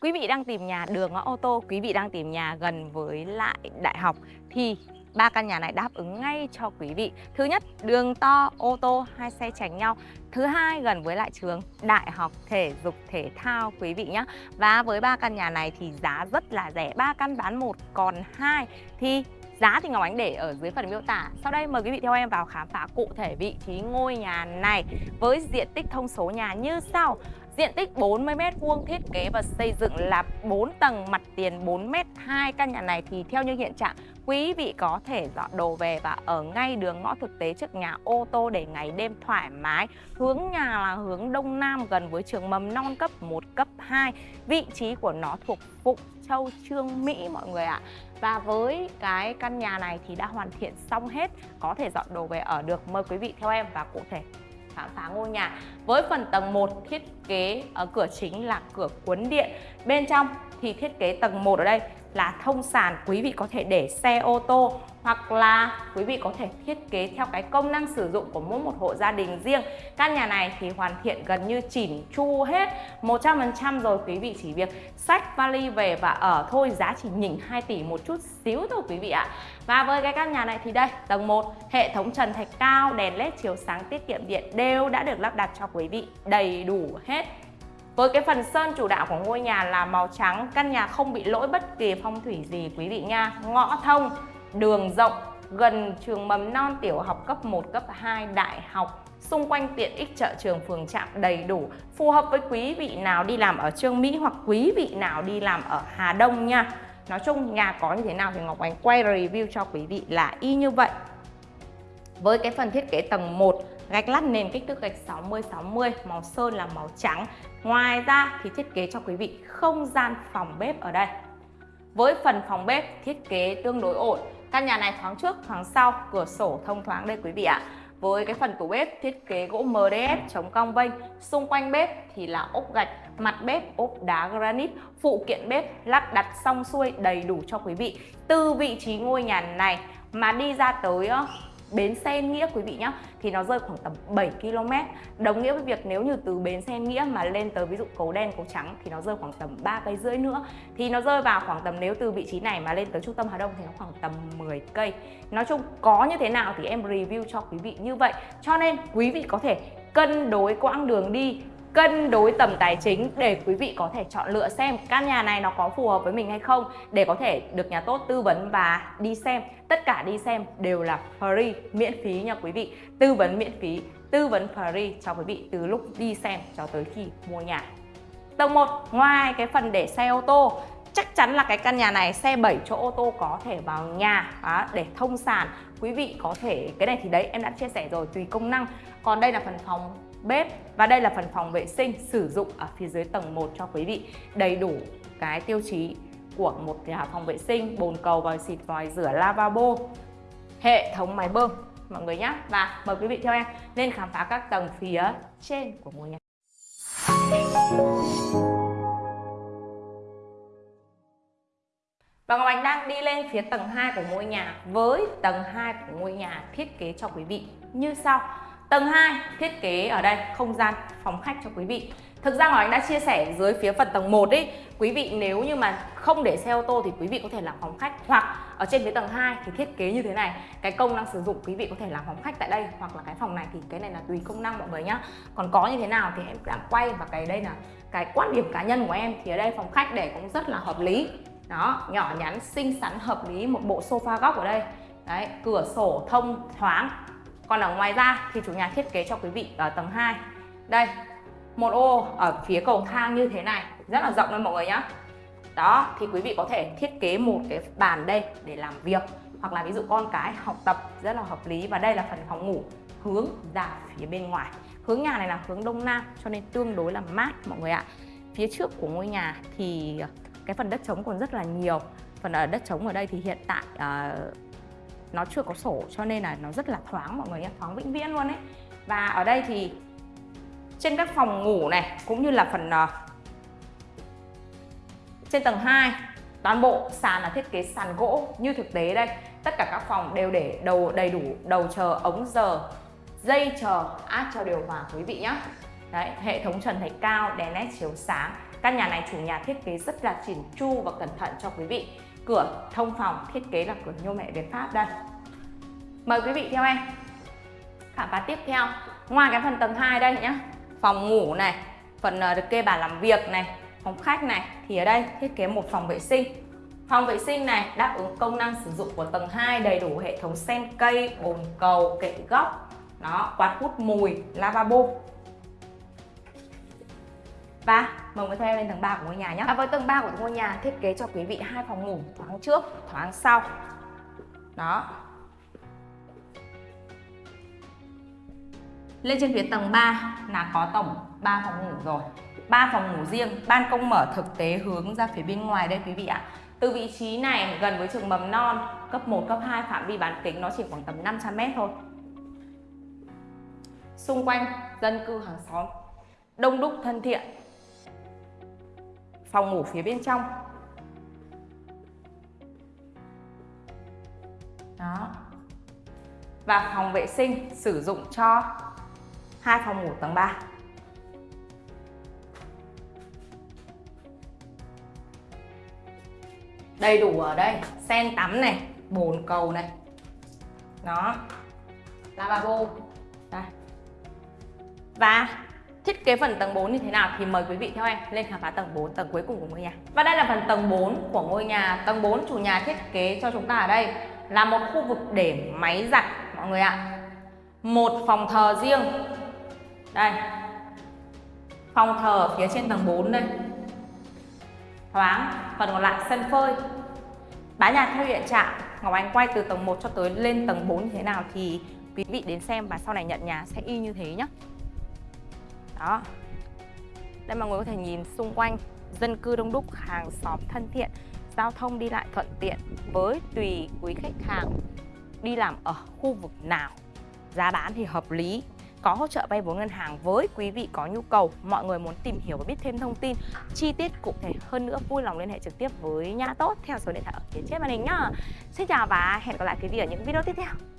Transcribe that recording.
Quý vị đang tìm nhà đường ngõ ô tô, quý vị đang tìm nhà gần với lại đại học thì ba căn nhà này đáp ứng ngay cho quý vị. Thứ nhất, đường to, ô tô, hai xe tránh nhau. Thứ hai, gần với lại trường đại học thể dục thể thao quý vị nhé. Và với ba căn nhà này thì giá rất là rẻ. ba căn bán một còn hai thì Giá thì Ngọc Ánh để ở dưới phần miêu tả. Sau đây mời quý vị theo em vào khám phá cụ thể vị trí ngôi nhà này với diện tích thông số nhà như sau. Diện tích 40m2 thiết kế và xây dựng là 4 tầng mặt tiền 4m Hai căn nhà này thì theo như hiện trạng quý vị có thể dọn đồ về và ở ngay đường ngõ thực tế trước nhà ô tô để ngày đêm thoải mái. Hướng nhà là hướng đông nam gần với trường mầm non cấp 1, cấp 2. Vị trí của nó thuộc Phụng Châu Trương Mỹ mọi người ạ. À. Và với cái căn nhà này thì đã hoàn thiện xong hết, có thể dọn đồ về ở được. Mời quý vị theo em và cụ thể khám phá ngôi nhà. Với phần tầng 1 thiết kế ở cửa chính là cửa cuốn điện. Bên trong thì thiết kế tầng 1 ở đây là thông sàn quý vị có thể để xe ô tô hoặc là quý vị có thể thiết kế theo cái công năng sử dụng của mỗi một hộ gia đình riêng. Căn nhà này thì hoàn thiện gần như chỉn chu hết 100% rồi quý vị chỉ việc sách vali về và ở thôi, giá chỉ nhỉnh 2 tỷ một chút xíu thôi quý vị ạ. Và với cái căn nhà này thì đây, tầng 1 hệ thống trần thạch cao, đèn led chiếu sáng tiết kiệm điện đều đã được lắp đặt cho quý vị đầy đủ hết với cái phần sơn chủ đạo của ngôi nhà là màu trắng, căn nhà không bị lỗi bất kỳ phong thủy gì quý vị nha. Ngõ thông, đường rộng, gần trường mầm non tiểu học cấp 1, cấp 2, đại học. Xung quanh tiện ích chợ trường phường trạm đầy đủ. Phù hợp với quý vị nào đi làm ở Trương Mỹ hoặc quý vị nào đi làm ở Hà Đông nha. Nói chung nhà có như thế nào thì Ngọc Ánh quay review cho quý vị là y như vậy với cái phần thiết kế tầng 1 gạch lát nền kích thước gạch 60-60 màu sơn là màu trắng. Ngoài ra thì thiết kế cho quý vị không gian phòng bếp ở đây. Với phần phòng bếp thiết kế tương đối ổn. Căn nhà này thoáng trước, thoáng sau, cửa sổ thông thoáng đây quý vị ạ. Với cái phần tủ bếp thiết kế gỗ MDF chống cong vênh, xung quanh bếp thì là ốp gạch, mặt bếp, ốp đá granite, phụ kiện bếp, lắp đặt xong xuôi đầy đủ cho quý vị. Từ vị trí ngôi nhà này mà đi ra tới bến xe Nghĩa quý vị nhé thì nó rơi khoảng tầm 7 km. Đồng nghĩa với việc nếu như từ bến xe Nghĩa mà lên tới ví dụ cầu đen, cầu trắng thì nó rơi khoảng tầm ba cây rưỡi nữa. Thì nó rơi vào khoảng tầm nếu từ vị trí này mà lên tới trung tâm Hà Đông thì nó khoảng tầm 10 cây. Nói chung có như thế nào thì em review cho quý vị như vậy. Cho nên quý vị có thể cân đối quãng đường đi cân đối tầm tài chính để quý vị có thể chọn lựa xem căn nhà này nó có phù hợp với mình hay không để có thể được nhà tốt tư vấn và đi xem. Tất cả đi xem đều là free miễn phí nha quý vị. Tư vấn miễn phí tư vấn free cho quý vị từ lúc đi xem cho tới khi mua nhà. Tầng 1 ngoài cái phần để xe ô tô chắc chắn là cái căn nhà này xe 7 chỗ ô tô có thể vào nhà đó, để thông sàn quý vị có thể cái này thì đấy em đã chia sẻ rồi tùy công năng. Còn đây là phần phòng bếp. Và đây là phần phòng vệ sinh sử dụng ở phía dưới tầng 1 cho quý vị. Đầy đủ cái tiêu chí của một nhà phòng vệ sinh, bồn cầu, vòi xịt, vòi rửa, lavabo, hệ thống máy bơm, mọi người nhé. Và mời quý vị theo em lên khám phá các tầng phía trên của ngôi nhà. Và Ngọc Ánh đang đi lên phía tầng 2 của ngôi nhà với tầng 2 của ngôi nhà thiết kế cho quý vị. Như sau. Tầng 2 thiết kế ở đây không gian phòng khách cho quý vị. Thực ra Ngọc Ánh đã chia sẻ dưới phía phần tầng 1 ấy Quý vị nếu như mà không để xe ô tô thì quý vị có thể làm phòng khách. Hoặc ở trên phía tầng 2 thì thiết kế như thế này Cái công năng sử dụng quý vị có thể làm phòng khách tại đây Hoặc là cái phòng này thì cái này là tùy công năng mọi người nhá. Còn có như thế nào thì em đã quay và cái đây là cái quan điểm cá nhân của em. Thì ở đây phòng khách để cũng rất là hợp lý. Đó, nhỏ nhắn, xinh xắn, hợp lý Một bộ sofa góc ở đây. Đấy, cửa sổ thông thoáng còn ở ngoài ra thì chủ nhà thiết kế cho quý vị ở tầng 2 Đây, một ô ở phía cầu thang như thế này. Rất là rộng luôn mọi người nhé Đó, thì quý vị có thể thiết kế một cái bàn đây để làm việc. Hoặc là ví dụ con cái học tập rất là hợp lý. Và đây là phần phòng ngủ hướng ra phía bên ngoài. Hướng nhà này là hướng đông nam cho nên tương đối là mát mọi người ạ. Phía trước của ngôi nhà thì cái phần đất trống còn rất là nhiều. Phần ở đất trống ở đây thì hiện tại uh, nó chưa có sổ cho nên là nó rất là thoáng mọi người nhé thoáng vĩnh viễn luôn ấy. Và ở đây thì trên các phòng ngủ này cũng như là phần uh, trên tầng 2 toàn bộ sàn là thiết kế sàn gỗ như thực tế đây. Tất cả các phòng đều để đầu đầy đủ đầu chờ ống giờ dây chờ áp cho điều hòa quý vị nhé Đấy, hệ thống trần thạch cao, đèn led chiếu sáng. Căn nhà này chủ nhà thiết kế rất là chỉn chu và cẩn thận cho quý vị. Cửa thông phòng thiết kế là cửa nhôm mẹ Việt Pháp đây. Mời quý vị theo em khám phá tiếp theo. Ngoài cái phần tầng 2 đây nhá, phòng ngủ này, phần ờ, được kê bàn làm việc này, phòng khách này thì ở đây thiết kế một phòng vệ sinh. Phòng vệ sinh này đáp ứng công năng sử dụng của tầng 2 đầy đủ hệ thống sen cây, bồn cầu, kệ góc, đó, quạt hút mùi, lavabo. Và mời quý theo lên tầng 3 của ngôi nhà nhé. À, với tầng 3 của ngôi nhà thiết kế cho quý vị hai phòng ngủ thoáng trước, thoáng sau. Đó. Lên trên phía tầng 3 là có tổng 3 phòng ngủ rồi. 3 phòng ngủ riêng, ban công mở thực tế hướng ra phía bên ngoài đây quý vị ạ. Từ vị trí này gần với trường mầm non cấp 1, cấp 2 phạm vi bán kính nó chỉ khoảng tầm 500m thôi. Xung quanh dân cư hàng xóm đông đúc thân thiện. Phòng ngủ phía bên trong. Đó. Và phòng vệ sinh sử dụng cho hai phòng ngủ tầng 3. đầy đủ ở đây, sen tắm này, bồn cầu này đó lavabo đây và thiết kế phần tầng 4 như thế nào thì mời quý vị theo em lên khám phá tầng 4 tầng cuối cùng của ngôi nhà. Và đây là phần tầng 4 của ngôi nhà. Tầng 4 chủ nhà thiết kế cho chúng ta ở đây là một khu vực để máy giặt, mọi người ạ. Một phòng thờ riêng. Đây. Phòng thờ phía trên tầng 4 đây. Thoáng. Phần còn lại sân phơi. Bán nhà theo hiện trạng. Ngọc Anh quay từ tầng 1 cho tới lên tầng 4 như thế nào thì quý vị đến xem và sau này nhận nhà sẽ y như thế nhé đó. Đây mọi người có thể nhìn xung quanh dân cư đông đúc, hàng xóm thân thiện, giao thông đi lại thuận tiện với tùy quý khách hàng đi làm ở khu vực nào. Giá bán thì hợp lý, có hỗ trợ vay vốn ngân hàng với quý vị có nhu cầu. Mọi người muốn tìm hiểu và biết thêm thông tin, chi tiết cụ thể hơn nữa, vui lòng liên hệ trực tiếp với nha tốt theo số điện thoại ở phía trên màn hình nhá. Xin chào và hẹn gặp lại quý vị ở những video tiếp theo.